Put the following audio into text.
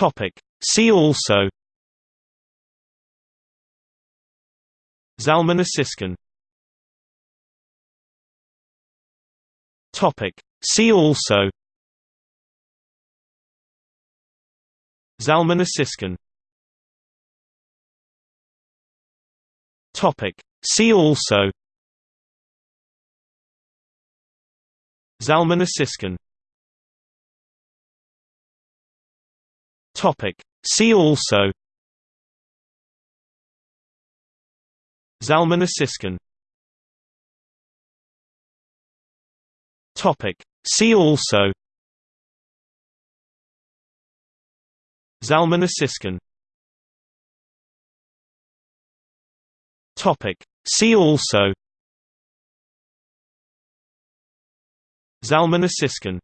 Topic. See also Zalmanasiscan Topic. See also Zalmanasiscan Topic. See also Zalmanasiscan Topic. See also Zalmanasiscan Topic. See also Zalmanasiscan Topic. See also Zalmanasiscan